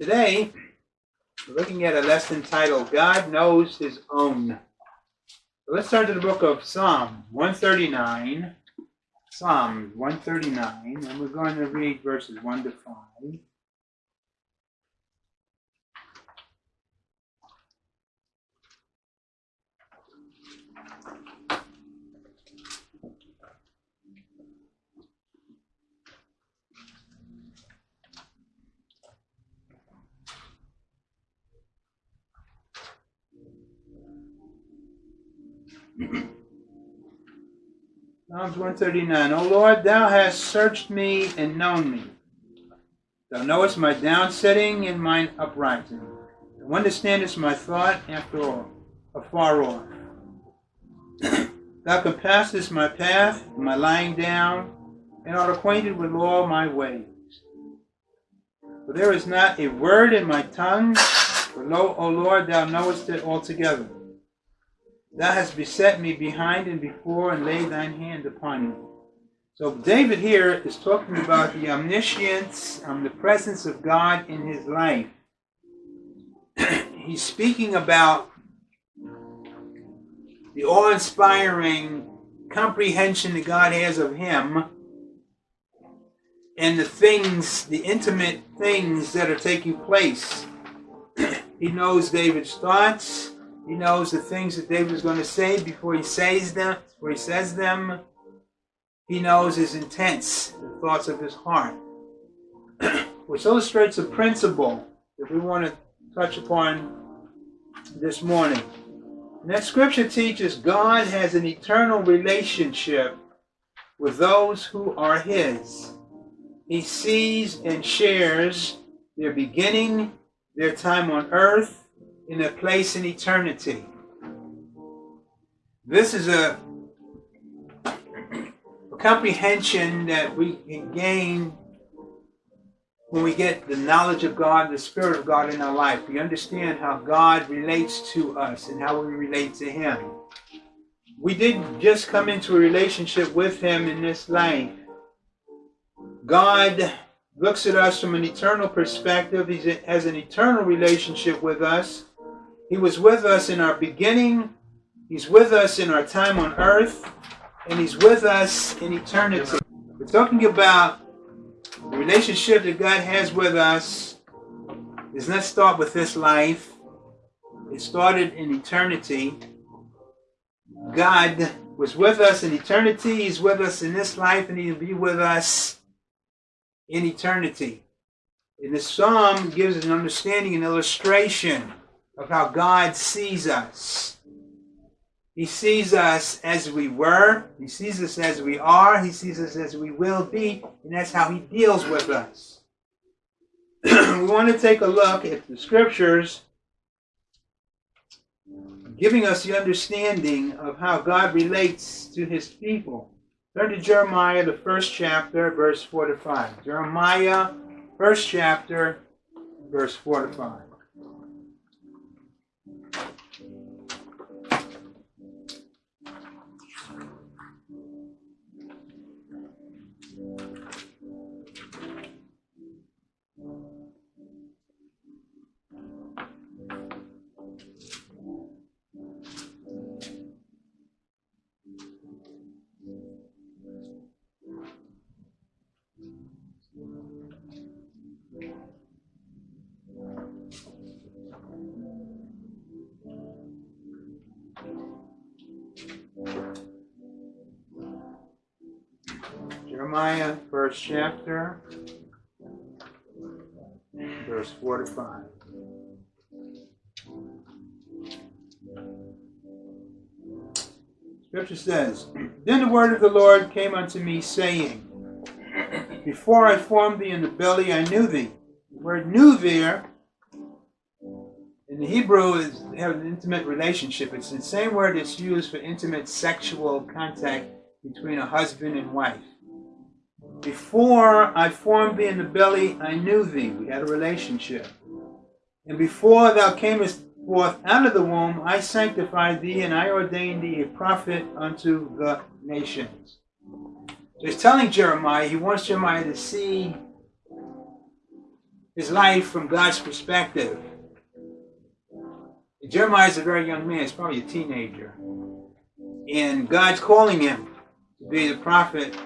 Today, we're looking at a lesson titled God Knows His Own. So let's turn to the book of Psalm 139. Psalm 139, and we're going to read verses 1 to 5. Psalms 139. O Lord, thou hast searched me and known me. Thou knowest my downsetting and mine uprising. Thou understandest my thought after all, afar off. thou compassest my path and my lying down, and art acquainted with all my ways. For there is not a word in my tongue, for lo, O Lord, thou knowest it altogether. Thou hast beset me behind and before and laid thine hand upon me. So David here is talking about the omniscience, the presence of God in his life. He's speaking about the awe-inspiring comprehension that God has of him and the things, the intimate things that are taking place. he knows David's thoughts. He knows the things that David is going to say before he says them, before he says them. He knows his intents, the thoughts of his heart, which illustrates a principle that we want to touch upon this morning. And that scripture teaches God has an eternal relationship with those who are his. He sees and shares their beginning, their time on earth, in a place in eternity. This is a, a comprehension that we can gain when we get the knowledge of God, the Spirit of God in our life. We understand how God relates to us and how we relate to Him. We didn't just come into a relationship with Him in this life. God looks at us from an eternal perspective. He has an eternal relationship with us. He was with us in our beginning. He's with us in our time on earth. And He's with us in eternity. We're talking about the relationship that God has with us. Does not start with this life. It started in eternity. God was with us in eternity. He's with us in this life, and He'll be with us in eternity. And the psalm gives an understanding an illustration of how God sees us. He sees us as we were, He sees us as we are, He sees us as we will be, and that's how He deals with us. we want to take a look at the scriptures giving us the understanding of how God relates to His people. Turn to Jeremiah, the first chapter, verse 4 to 5. Jeremiah, first chapter, verse 4 to 5. Jeremiah, first chapter, verse 4 to 5. Scripture says, Then the word of the Lord came unto me, saying, Before I formed thee in the belly, I knew thee. The word knew there in the Hebrew is have an intimate relationship. It's the same word that's used for intimate sexual contact between a husband and wife. Before I formed thee in the belly, I knew thee. We had a relationship. And before thou camest forth out of the womb, I sanctified thee, and I ordained thee a prophet unto the nations. So he's telling Jeremiah, he wants Jeremiah to see his life from God's perspective. Jeremiah is a very young man, he's probably a teenager. And God's calling him to be the prophet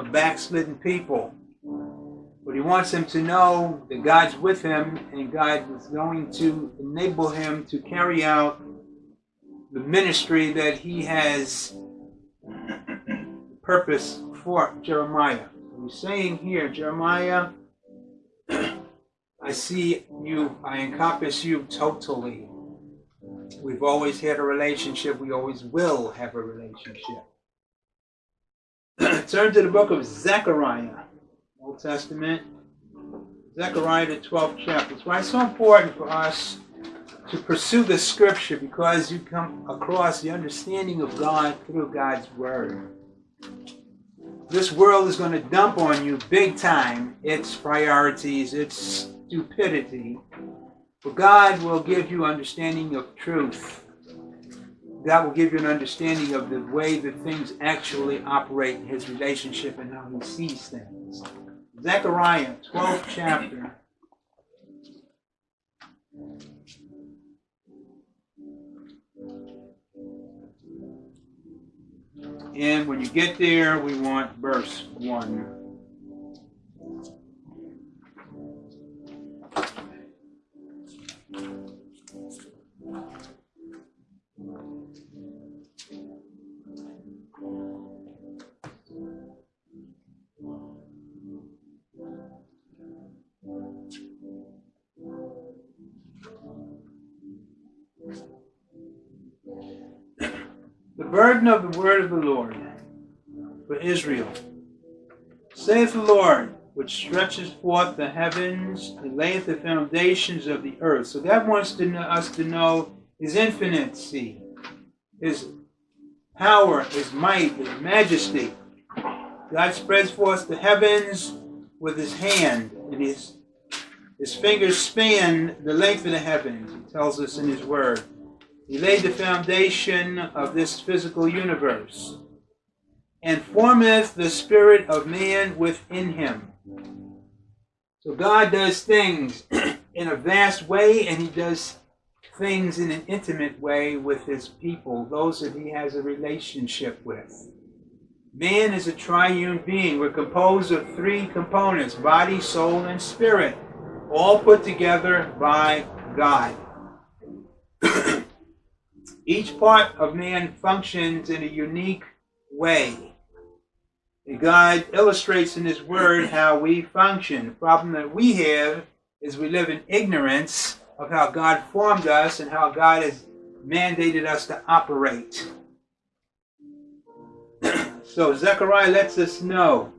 a backslidden people. But he wants him to know that God's with him and God is going to enable him to carry out the ministry that he has purpose for Jeremiah. He's saying here, Jeremiah, I see you, I encompass you totally. We've always had a relationship, we always will have a relationship. Turn to the book of Zechariah, Old Testament. Zechariah, the 12th chapter. It's why it's so important for us to pursue the scripture because you come across the understanding of God through God's word. This world is going to dump on you big time its priorities, its stupidity. But God will give you understanding of truth. God will give you an understanding of the way that things actually operate in his relationship and how he sees things. Zechariah, 12th chapter. And when you get there, we want verse 1. Word of the Lord for Israel. Saith the Lord, which stretches forth the heavens and layeth the foundations of the earth. So God wants to know, us to know His infinity, His power, His might, His majesty. God spreads forth the heavens with His hand, and His His fingers span the length of the heavens. He tells us in His Word. He laid the foundation of this physical universe and formeth the spirit of man within him. So God does things in a vast way and he does things in an intimate way with his people, those that he has a relationship with. Man is a triune being. We're composed of three components body, soul, and spirit, all put together by God. Each part of man functions in a unique way. And God illustrates in His Word how we function. The problem that we have is we live in ignorance of how God formed us and how God has mandated us to operate. so Zechariah lets us know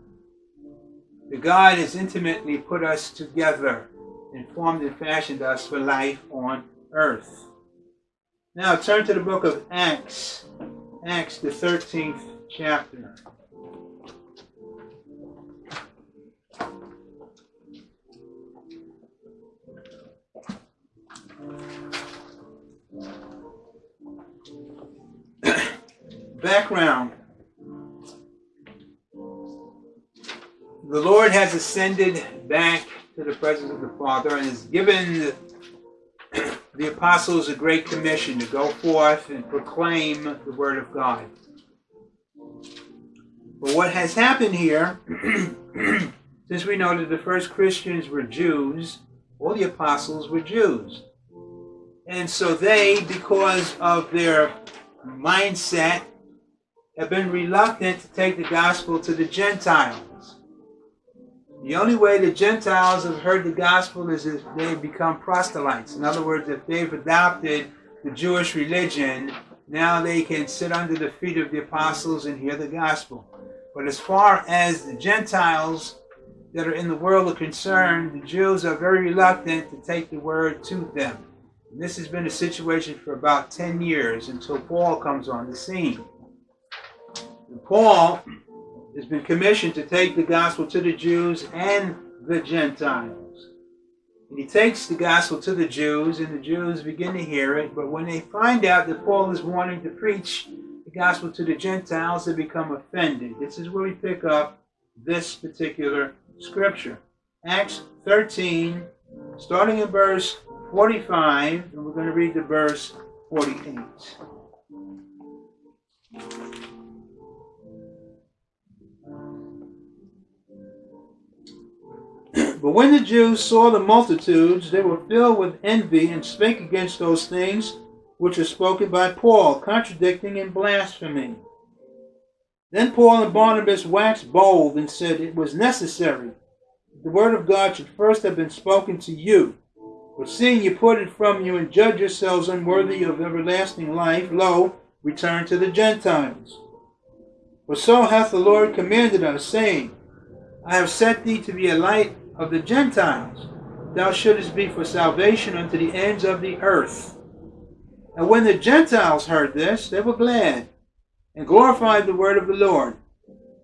that God has intimately put us together and formed and fashioned us for life on earth. Now turn to the book of Acts, Acts, the 13th chapter. Background The Lord has ascended back to the presence of the Father and has given the apostles a great commission to go forth and proclaim the word of God. But what has happened here, since we know that the first Christians were Jews, all the apostles were Jews. And so they, because of their mindset, have been reluctant to take the gospel to the Gentiles. The only way the Gentiles have heard the gospel is if they become proselytes. In other words, if they've adopted the Jewish religion, now they can sit under the feet of the apostles and hear the gospel. But as far as the Gentiles that are in the world are concerned, the Jews are very reluctant to take the word to them. And this has been a situation for about 10 years until Paul comes on the scene. And Paul has been commissioned to take the gospel to the Jews and the Gentiles. And he takes the gospel to the Jews, and the Jews begin to hear it. But when they find out that Paul is wanting to preach the gospel to the Gentiles, they become offended. This is where we pick up this particular scripture. Acts 13, starting in verse 45, and we're going to read the verse 48. But when the Jews saw the multitudes, they were filled with envy and spake against those things which were spoken by Paul, contradicting and blaspheming. Then Paul and Barnabas waxed bold and said it was necessary that the word of God should first have been spoken to you. But seeing you put it from you and judge yourselves unworthy of everlasting life, lo, return to the Gentiles. For so hath the Lord commanded us, saying, I have set thee to be a light of the Gentiles. Thou shouldest be for salvation unto the ends of the earth. And when the Gentiles heard this, they were glad, and glorified the word of the Lord.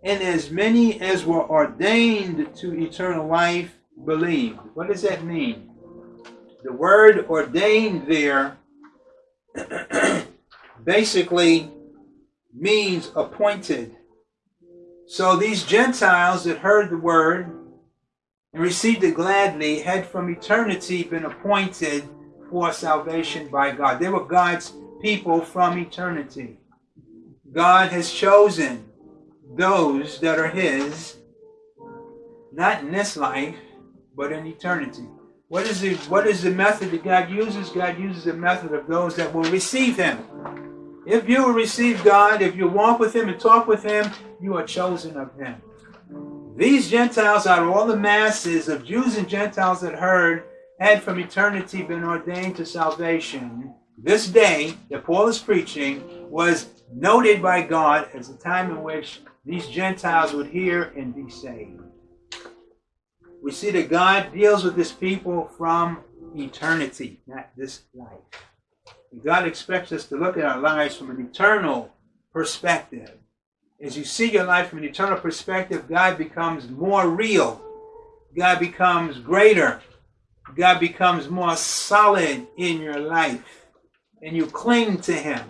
And as many as were ordained to eternal life believed. What does that mean? The word ordained there basically means appointed. So these Gentiles that heard the word and received it gladly had from eternity been appointed for salvation by God. They were God's people from eternity. God has chosen those that are His, not in this life, but in eternity. What is the what is the method that God uses? God uses the method of those that will receive Him. If you will receive God, if you walk with Him and talk with Him, you are chosen of Him. These Gentiles, out of all the masses of Jews and Gentiles that heard, had from eternity been ordained to salvation. This day that Paul is preaching was noted by God as the time in which these Gentiles would hear and be saved. We see that God deals with his people from eternity, not this life. And God expects us to look at our lives from an eternal perspective. As you see your life from an eternal perspective, God becomes more real. God becomes greater. God becomes more solid in your life. And you cling to Him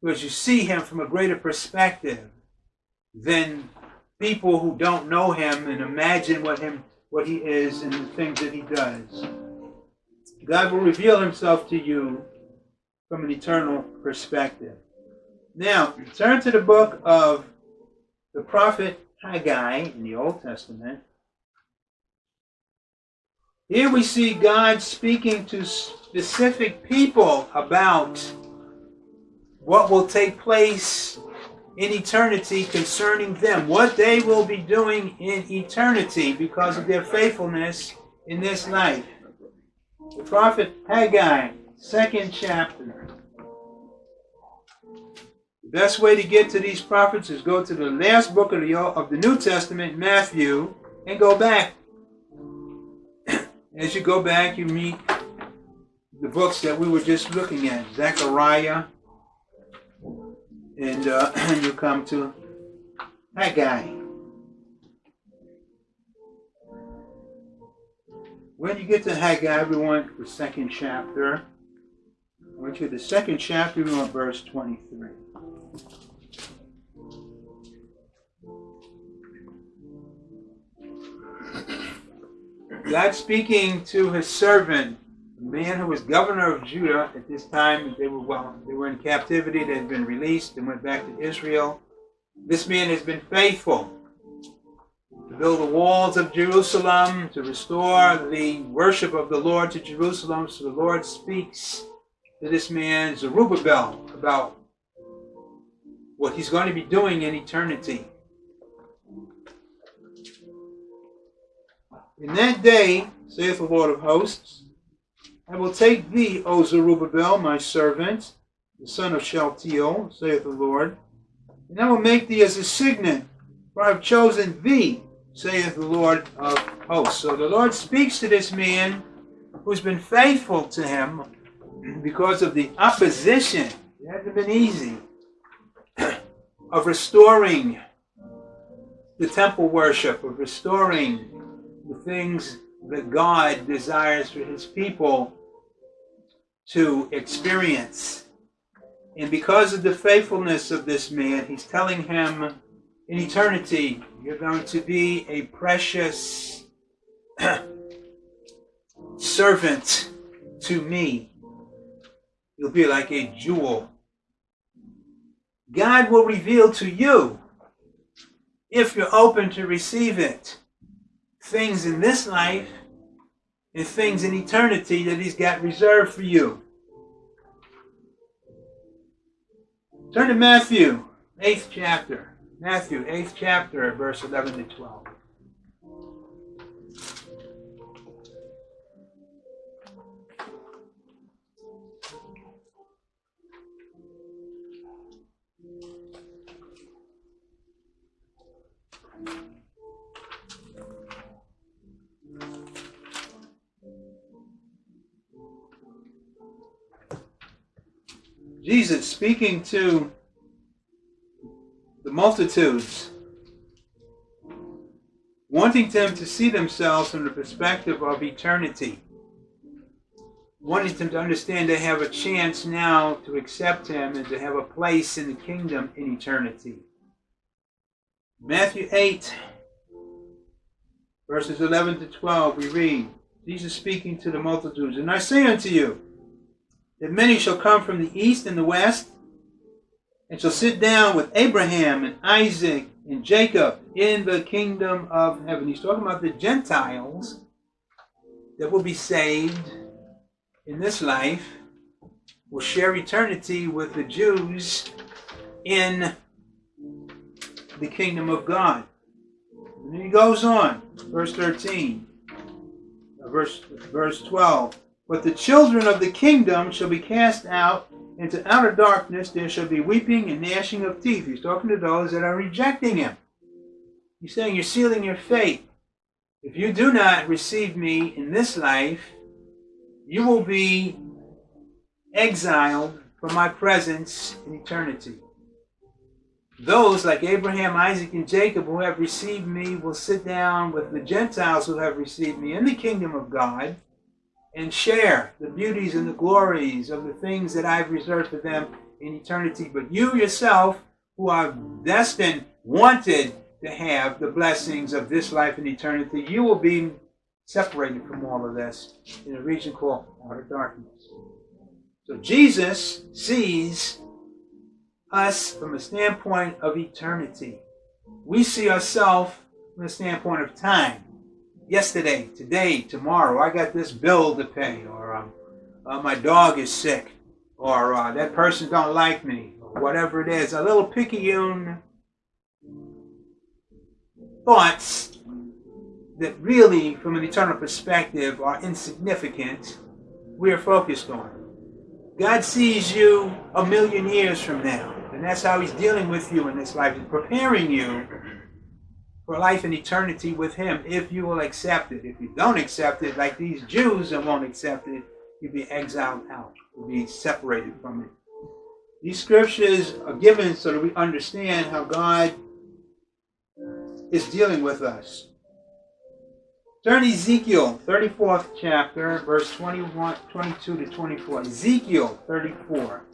because you see Him from a greater perspective than people who don't know him and imagine what him what he is and the things that he does. God will reveal himself to you from an eternal perspective. Now, turn to the book of the prophet Haggai in the Old Testament. Here we see God speaking to specific people about what will take place in eternity concerning them, what they will be doing in eternity because of their faithfulness in this life. The prophet Haggai, second chapter. Best way to get to these prophets is go to the last book of the, of the New Testament, Matthew, and go back. As you go back, you meet the books that we were just looking at Zechariah, and uh, you come to Haggai. When you get to Haggai, want the second chapter. When you get the second chapter, we want verse 23. God speaking to his servant the man who was governor of Judah at this time. They were well, they were in captivity. They had been released and went back to Israel. This man has been faithful to build the walls of Jerusalem, to restore the worship of the Lord to Jerusalem. So the Lord speaks to this man Zerubbabel about what he's going to be doing in eternity. In that day, saith the Lord of hosts, I will take thee, O Zerubbabel, my servant, the son of Shealtiel, saith the Lord, and I will make thee as a signet, for I have chosen thee, saith the Lord of hosts. So the Lord speaks to this man who's been faithful to him because of the opposition. It hasn't been easy of restoring the temple worship, of restoring the things that God desires for his people to experience. And because of the faithfulness of this man, he's telling him in eternity, you're going to be a precious servant to me. You'll be like a jewel. God will reveal to you, if you're open to receive it, things in this life and things in eternity that He's got reserved for you. Turn to Matthew, 8th chapter. Matthew, 8th chapter, verse 11 to 12. Jesus speaking to the multitudes, wanting them to see themselves from the perspective of eternity, wanting them to understand they have a chance now to accept Him and to have a place in the kingdom in eternity. Matthew 8, verses 11 to 12, we read, Jesus speaking to the multitudes, And I say unto you, that many shall come from the east and the west, and shall sit down with Abraham and Isaac and Jacob in the kingdom of heaven. He's talking about the Gentiles that will be saved in this life, will share eternity with the Jews in the kingdom of God. And then he goes on, verse 13, verse, verse 12. But the children of the kingdom shall be cast out into outer darkness. There shall be weeping and gnashing of teeth. He's talking to those that are rejecting him. He's saying, You're sealing your fate. If you do not receive me in this life, you will be exiled from my presence in eternity. Those like Abraham, Isaac, and Jacob who have received me will sit down with the Gentiles who have received me in the kingdom of God and share the beauties and the glories of the things that I've reserved for them in eternity. But you yourself, who are destined, wanted to have the blessings of this life and eternity, you will be separated from all of this in a region called outer darkness. So Jesus sees us from a standpoint of eternity. We see ourselves from a standpoint of time yesterday, today, tomorrow. I got this bill to pay, or um, uh, my dog is sick, or uh, that person don't like me, or whatever it is. A little picayune thoughts that really, from an eternal perspective, are insignificant. We are focused on. God sees you a million years from now, and that's how He's dealing with you in this life. He's preparing you for life and eternity with Him if you will accept it. If you don't accept it, like these Jews that won't accept it, you'll be exiled out, you'll be separated from it. These scriptures are given so that we understand how God is dealing with us. Turn Ezekiel, 34th chapter, verse 21, 22 to 24. Ezekiel 34.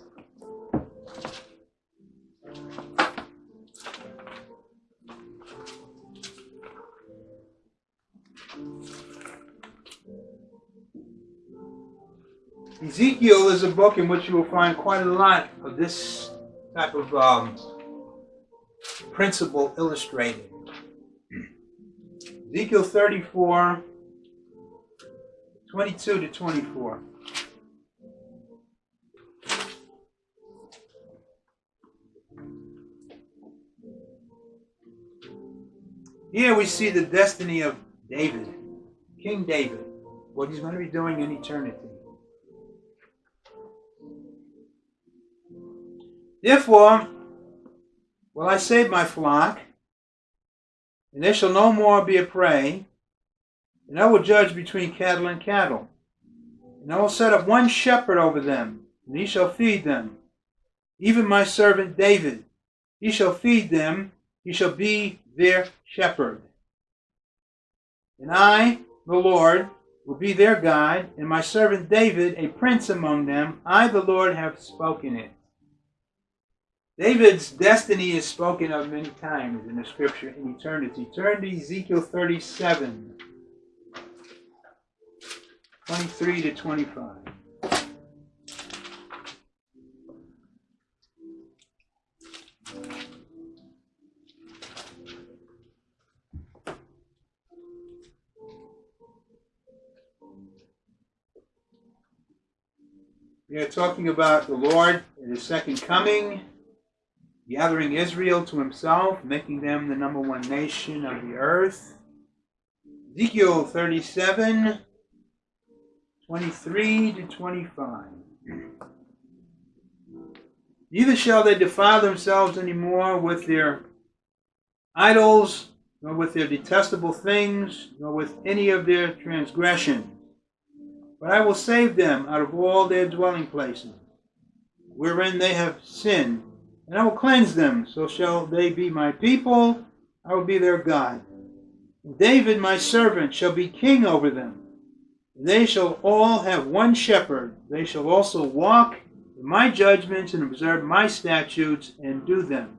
Ezekiel is a book in which you will find quite a lot of this type of um, principle illustrated. Ezekiel 34, 22 to 24. Here we see the destiny of David, King David, what he's going to be doing in eternity. Therefore, will I save my flock, and they shall no more be a prey, and I will judge between cattle and cattle. And I will set up one shepherd over them, and he shall feed them, even my servant David. He shall feed them, he shall be their shepherd. And I, the Lord, will be their guide, and my servant David a prince among them. I, the Lord, have spoken it. David's destiny is spoken of many times in the scripture in eternity. Turn to Ezekiel 37. 23 to 25. We are talking about the Lord and his second coming, gathering Israel to himself, making them the number one nation of the earth. Ezekiel 37, 23 to 25. Neither shall they defile themselves any more with their idols, nor with their detestable things, nor with any of their transgressions. But I will save them out of all their dwelling places, wherein they have sinned, and I will cleanse them, so shall they be my people, I will be their God. David my servant shall be king over them. They shall all have one shepherd. They shall also walk in my judgments and observe my statutes and do them.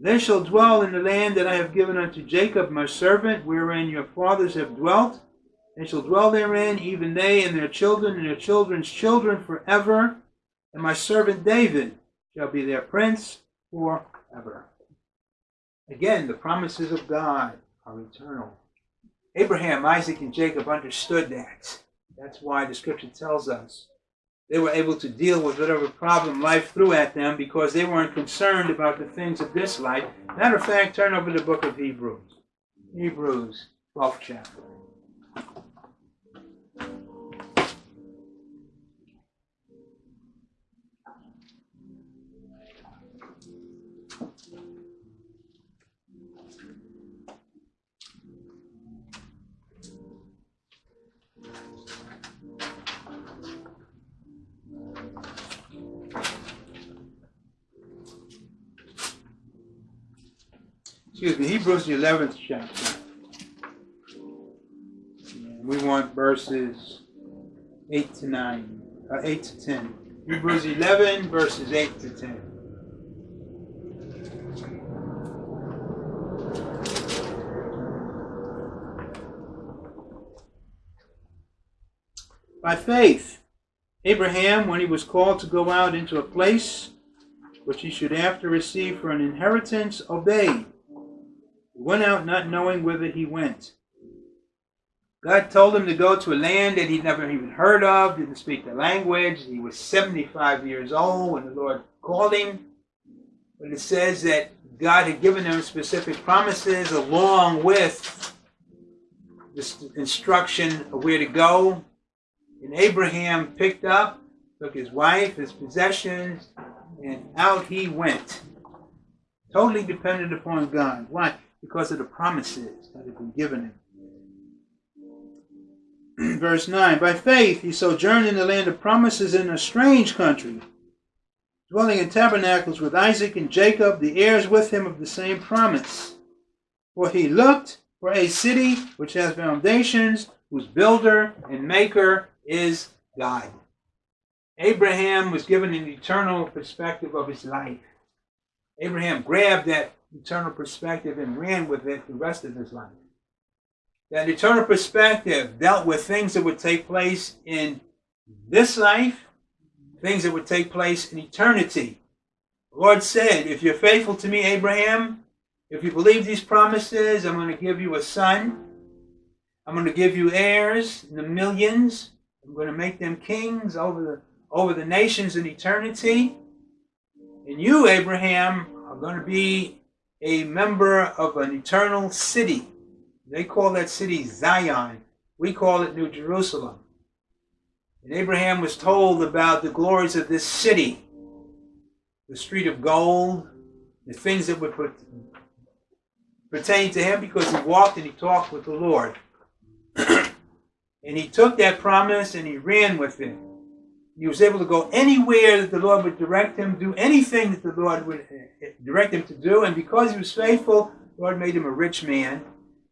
They shall dwell in the land that I have given unto Jacob my servant, wherein your fathers have dwelt. They shall dwell therein, even they and their children and their children's children forever. And my servant David shall be their prince forever. Again, the promises of God are eternal. Abraham, Isaac, and Jacob understood that. That's why the scripture tells us they were able to deal with whatever problem life threw at them because they weren't concerned about the things of this life. Matter of fact, turn over the book of Hebrews. Hebrews, 12th chapter. Excuse me, Hebrews the 11th chapter. We want verses 8 to 9, uh, 8 to 10. Hebrews 11, verses 8 to 10. By faith, Abraham, when he was called to go out into a place which he should after receive for an inheritance, obeyed went out not knowing whither he went. God told him to go to a land that he'd never even heard of, didn't speak the language. He was 75 years old when the Lord called him. But it says that God had given him specific promises along with this instruction of where to go. And Abraham picked up, took his wife, his possessions, and out he went. Totally dependent upon God. Why? Because of the promises that have been given him. Verse 9 By faith he sojourned in the land of promises in a strange country, dwelling in tabernacles with Isaac and Jacob, the heirs with him of the same promise. For he looked for a city which has foundations, whose builder and maker is God. Abraham was given an eternal perspective of his life. Abraham grabbed that eternal perspective and ran with it the rest of his life. That eternal perspective dealt with things that would take place in this life, things that would take place in eternity. The Lord said, If you're faithful to me, Abraham, if you believe these promises, I'm going to give you a son. I'm going to give you heirs in the millions. I'm going to make them kings over the, over the nations in eternity. And you, Abraham, are going to be a member of an eternal city. They call that city Zion. We call it New Jerusalem. And Abraham was told about the glories of this city the street of gold, the things that would pertain to him because he walked and he talked with the Lord. and he took that promise and he ran with it. He was able to go anywhere that the Lord would direct him, do anything that the Lord would uh, direct him to do. And because he was faithful, the Lord made him a rich man.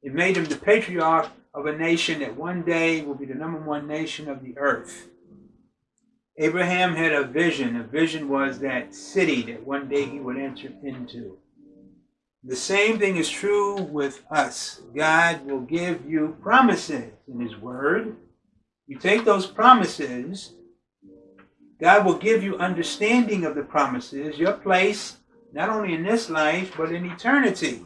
It made him the patriarch of a nation that one day will be the number one nation of the earth. Abraham had a vision. A vision was that city that one day he would enter into. The same thing is true with us. God will give you promises in His Word. You take those promises, God will give you understanding of the promises, your place, not only in this life, but in eternity.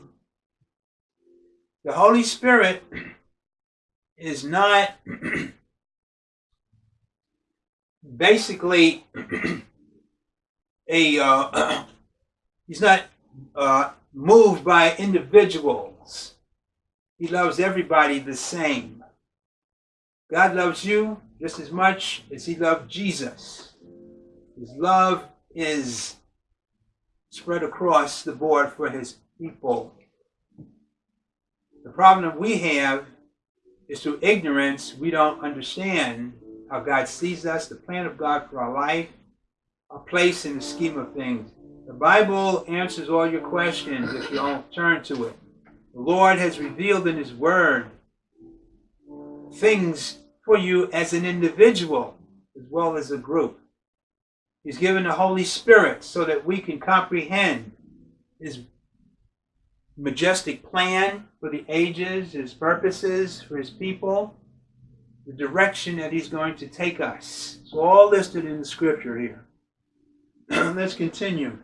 The Holy Spirit is not basically a uh, he's not uh, moved by individuals. He loves everybody the same. God loves you just as much as he loved Jesus. His love is spread across the board for his people. The problem that we have is through ignorance, we don't understand how God sees us, the plan of God for our life, our place in the scheme of things. The Bible answers all your questions if you don't turn to it. The Lord has revealed in His Word things for you as an individual as well as a group. He's given the Holy Spirit so that we can comprehend His majestic plan for the ages, His purposes for His people, the direction that He's going to take us. It's all listed in the scripture here. Let's continue.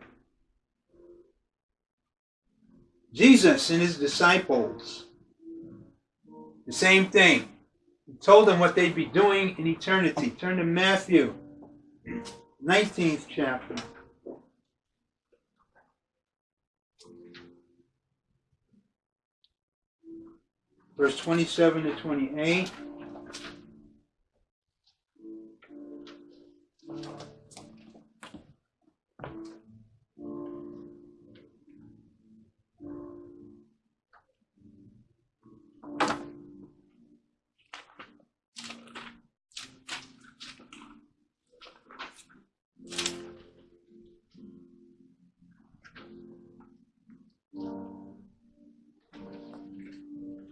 Jesus and his disciples, the same thing. He told them what they'd be doing in eternity. Turn to Matthew, 19th chapter. Verse 27 to 28.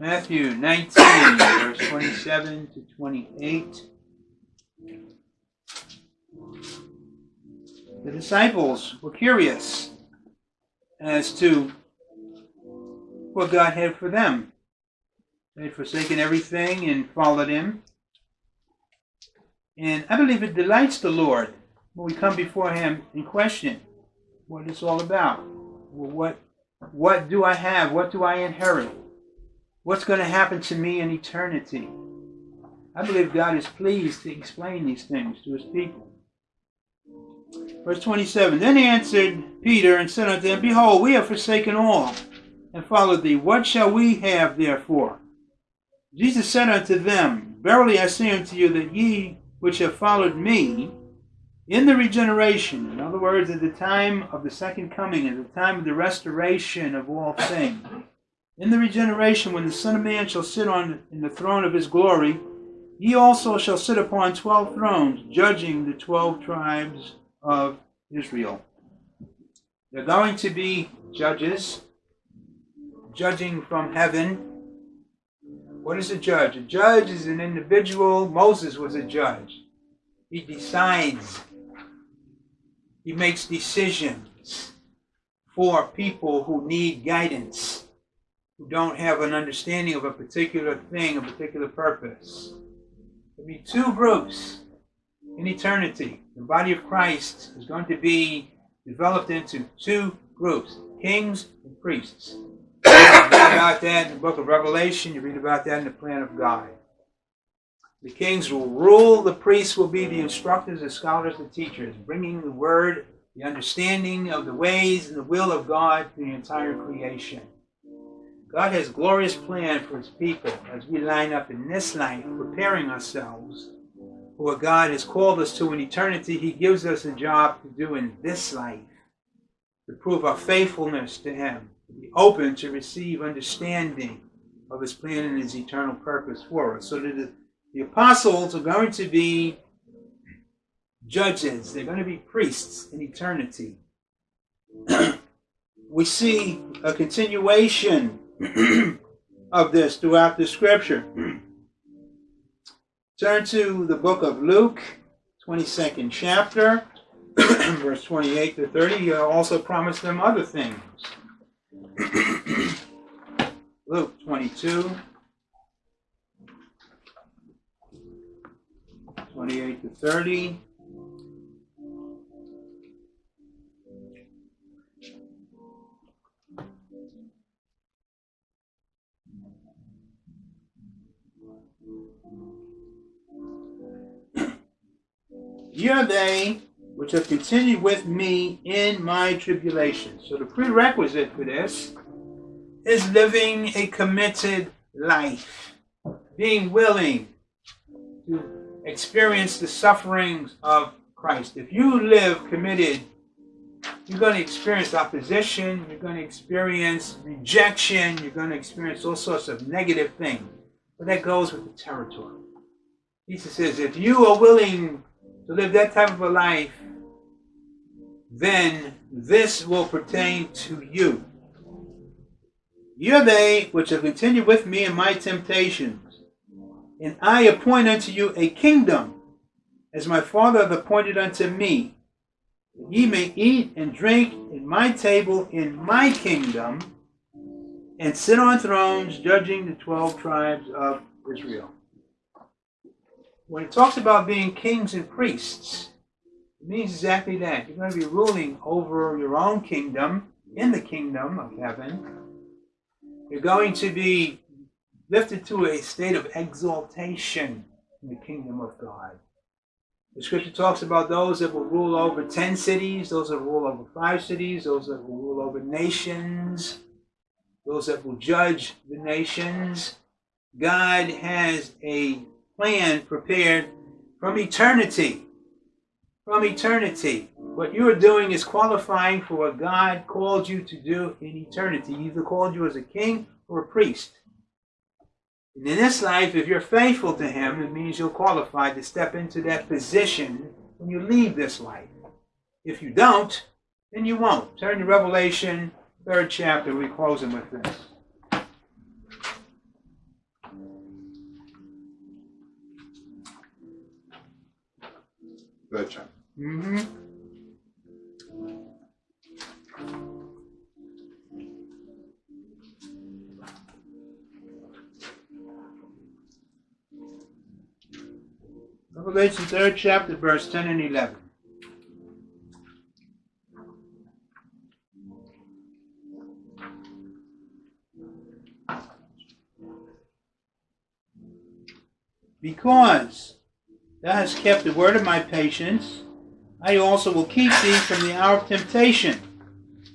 Matthew 19, verse 27 to 28. The disciples were curious as to what God had for them. They had forsaken everything and followed Him. And I believe it delights the Lord when we come before Him and question what it's all about. Well, what, what do I have? What do I inherit? What's going to happen to me in eternity? I believe God is pleased to explain these things to his people. Verse 27 Then answered Peter and said unto them, Behold, we have forsaken all and followed thee. What shall we have therefore? Jesus said unto them, Verily I say unto you that ye which have followed me in the regeneration, in other words, at the time of the second coming, at the time of the restoration of all things, in the regeneration, when the Son of Man shall sit on in the throne of his glory, ye also shall sit upon twelve thrones, judging the twelve tribes of Israel. They're going to be judges, judging from heaven. What is a judge? A judge is an individual. Moses was a judge. He decides, he makes decisions for people who need guidance who don't have an understanding of a particular thing, a particular purpose. There'll be two groups in eternity. The body of Christ is going to be developed into two groups kings and priests. You read about that in the book of Revelation, you read about that in the plan of God. The kings will rule, the priests will be the instructors, the scholars, the teachers, bringing the word, the understanding of the ways and the will of God to the entire creation. God has glorious plan for his people as we line up in this life, preparing ourselves for what God has called us to in eternity. He gives us a job to do in this life to prove our faithfulness to him, to be open to receive understanding of his plan and his eternal purpose for us. So that the, the apostles are going to be judges, they're going to be priests in eternity. we see a continuation of this throughout the scripture. Hmm. Turn to the book of Luke, 22nd chapter, verse 28 to 30. He also promised them other things. Luke 22. 28 to 30. Ye they which have continued with me in my tribulation. So the prerequisite for this is living a committed life, being willing to experience the sufferings of Christ. If you live committed, you're going to experience opposition, you're going to experience rejection, you're going to experience all sorts of negative things. But that goes with the territory. Jesus says, if you are willing to live that type of a life, then this will pertain to you. You are they which have continued with me in my temptations, and I appoint unto you a kingdom, as my Father hath appointed unto me, that ye may eat and drink in my table in my kingdom, and sit on thrones judging the twelve tribes of Israel. When it talks about being kings and priests, it means exactly that. You're going to be ruling over your own kingdom in the kingdom of heaven. You're going to be lifted to a state of exaltation in the kingdom of God. The scripture talks about those that will rule over 10 cities, those that will rule over five cities, those that will rule over nations, those that will judge the nations. God has a plan prepared from eternity. From eternity. What you are doing is qualifying for what God called you to do in eternity. He either called you as a king or a priest. And in this life, if you're faithful to Him, it means you're qualified to step into that position when you leave this life. If you don't, then you won't. Turn to Revelation, third chapter. We're closing with this. Third chapter. Mm-hmm. Revelation third chapter, verse 10 and 11. Because thou hast kept the word of my patience, I also will keep thee from the hour of temptation,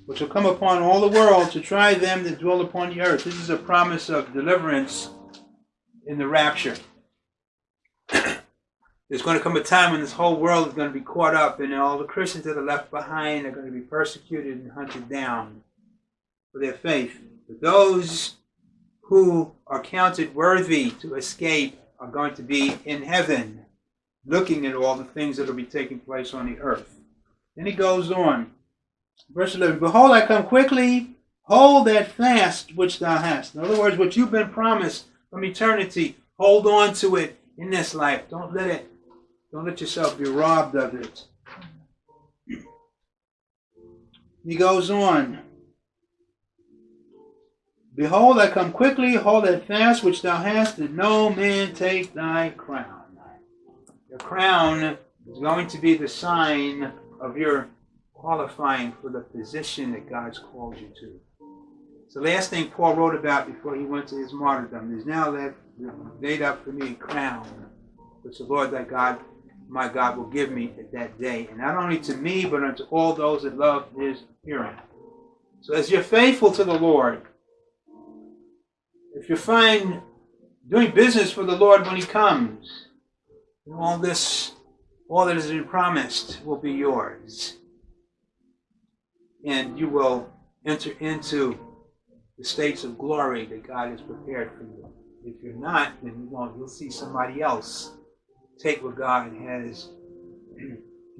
which will come upon all the world to try them that dwell upon the earth. This is a promise of deliverance in the rapture. There's going to come a time when this whole world is going to be caught up, and all the Christians that are left behind are going to be persecuted and hunted down for their faith. But those who are counted worthy to escape are going to be in heaven, looking at all the things that will be taking place on the earth. Then he goes on. Verse 11 Behold, I come quickly, hold that fast which thou hast. In other words, what you've been promised from eternity, hold on to it in this life. Don't let it, don't let yourself be robbed of it. He goes on. Behold, I come quickly, hold that fast which thou hast, that no man take thy crown. Your crown is going to be the sign of your qualifying for the position that God's called you to. It's the last thing Paul wrote about before he went to his martyrdom. There's now that laid up for me a crown, which the Lord thy God, my God, will give me at that day. And not only to me, but unto all those that love his appearing. So as you're faithful to the Lord, if you find doing business for the Lord when He comes, all this, all that has been promised will be yours. And you will enter into the states of glory that God has prepared for you. If you're not, then you won't. You'll see somebody else take what God has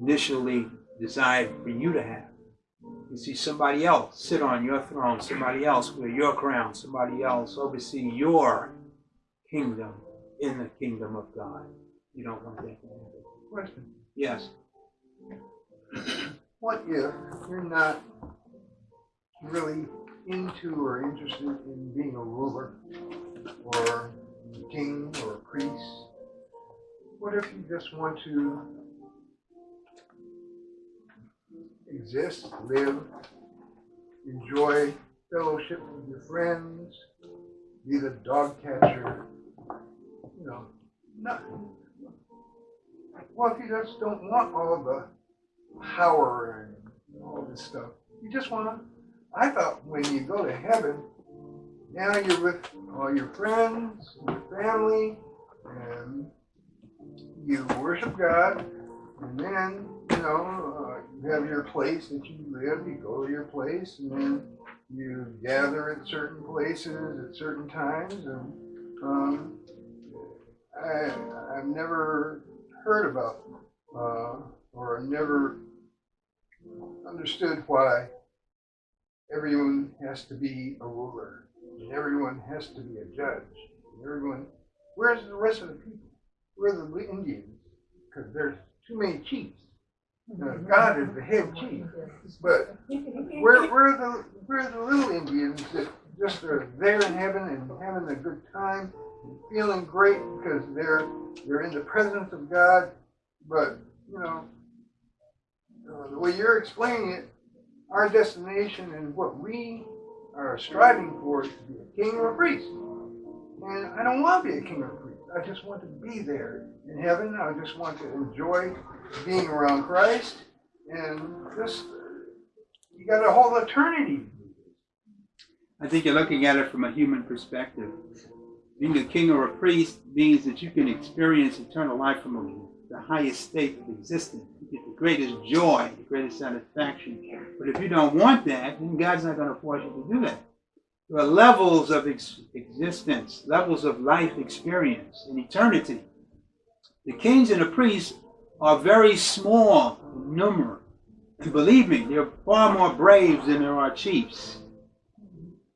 initially desired for you to have. You see somebody else sit on your throne, somebody else wear your crown, somebody else oversee your kingdom in the kingdom of God. You don't want that. Question. Yes. What if you're not really into or interested in being a ruler or a king or a priest? what if you just want to exist, live, enjoy fellowship with your friends, be the dog catcher, you know, not, well, if you just don't want all the power and all this stuff, you just want to, I thought when you go to heaven, now you're with all your friends, your family, and you worship God, and then, you know, uh, you have your place that you live, you go to your place, and then you gather at certain places at certain times, and um, I, I've never heard about uh, or never understood why everyone has to be a ruler and everyone has to be a judge. And everyone, where's the rest of the people? Where are the Indians? Because there's too many chiefs. Uh, God is the head chief, but where, where are the where are the little Indians that just are there in heaven and having a good time feeling great because they're they're in the presence of God, but you know uh, the way you're explaining it, our destination and what we are striving for is to be a king or a priest. And I don't want to be a king or a priest. I just want to be there in heaven. I just want to enjoy being around Christ. And just, you got a whole eternity. I think you're looking at it from a human perspective. Being a king or a priest means that you can experience eternal life from the highest state of existence. You get the greatest joy, the greatest satisfaction. But if you don't want that, then God's not going to force you to do that. There are levels of ex- existence, levels of life experience in eternity. The kings and the priests are very small in number. And believe me, there are far more braves than there are chiefs.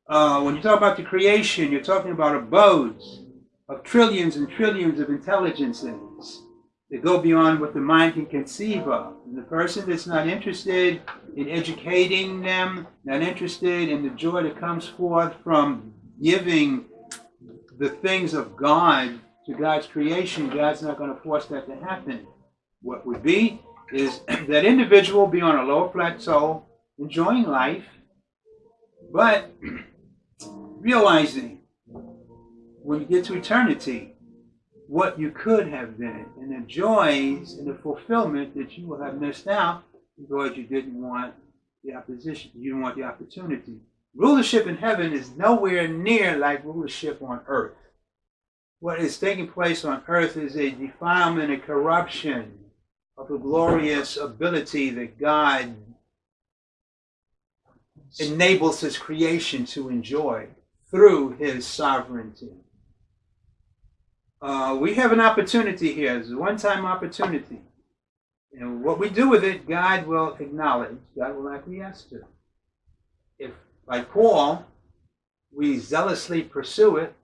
Uh, when you talk about the creation, you're talking about abodes of trillions and trillions of intelligences that go beyond what the mind can conceive of. And the person that's not interested in educating them, not interested in the joy that comes forth from giving the things of God to God's creation, God's not going to force that to happen. What would be is that individual be on a lower plateau, enjoying life, but realizing when you get to eternity what you could have been and the joys and the fulfillment that you will have missed out because you didn't want the opposition, you didn't want the opportunity. Rulership in heaven is nowhere near like rulership on earth. What is taking place on earth is a defilement and corruption of the glorious ability that God enables his creation to enjoy through his sovereignty. Uh, we have an opportunity here. It's a one-time opportunity. And what we do with it, God will acknowledge, God will acquiesce to. If, like Paul, we zealously pursue it,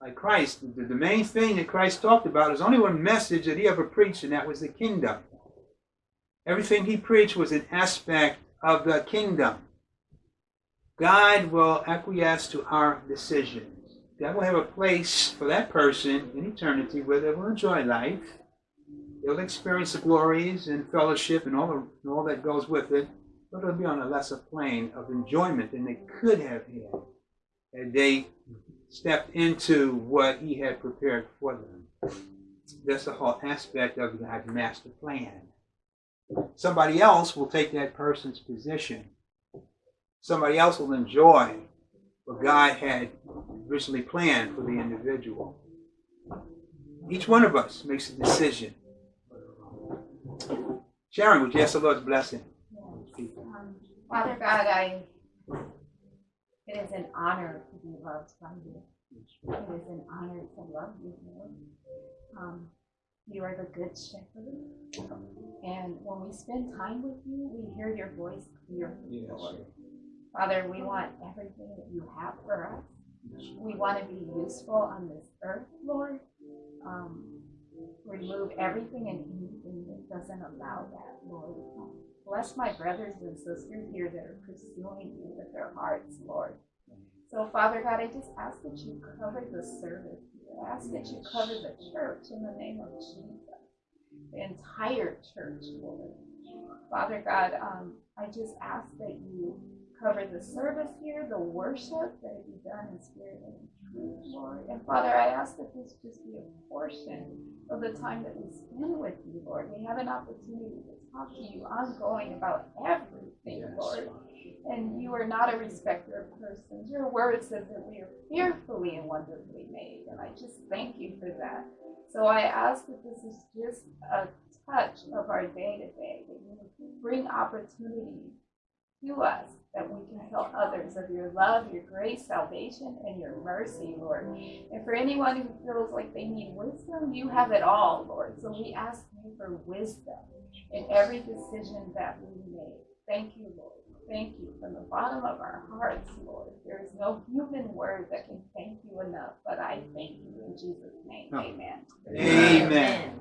like Christ, the, the main thing that Christ talked about is only one message that he ever preached, and that was the kingdom. Everything he preached was an aspect of the kingdom. God will acquiesce to our decisions. God will have a place for that person in eternity where they will enjoy life. They'll experience the glories and fellowship and all, the, all that goes with it, but it'll be on a lesser plane of enjoyment than they could have had had they stepped into what He had prepared for them. That's the whole aspect of God's master plan. Somebody else will take that person's position somebody else will enjoy what God had originally planned for the individual. Each one of us makes a decision. Sharon, would you ask the Lord's blessing? Father God, I, it is an honor to be loved by you. It is an honor to love you, Lord. Um, you are the good shepherd. And when we spend time with you, we hear your voice clearly, Yes. Lord. Father, we want everything that you have for us. We want to be useful on this earth, Lord. Um, remove everything and anything that doesn't allow that, Lord. Bless my brothers and sisters here that are pursuing you with their hearts, Lord. So, Father God, I just ask that you cover the service. I ask that you cover the church in the name of Jesus. the entire church, Lord. Father God, um, I just ask that you cover the service here, the worship that it be done in spirit and in truth, Lord. And Father, I ask that this just be a portion of the time that we spend with you, Lord. We have an opportunity to talk to you ongoing about everything, Lord. And you are not a respecter of persons. Your word says that we are fearfully and wonderfully made. And I just thank you for that. So I ask that this is just a touch of our day to day, that you bring opportunities to us that we can tell others of your love, your grace, salvation, and your mercy, Lord. And for anyone who feels like they need wisdom, you have it all, Lord. So we ask you for wisdom in every decision that we make. Thank you, Lord. Thank you from the bottom of our hearts, Lord. There is no human word that can thank you enough, but I thank you in Jesus' name. No. Amen. Amen.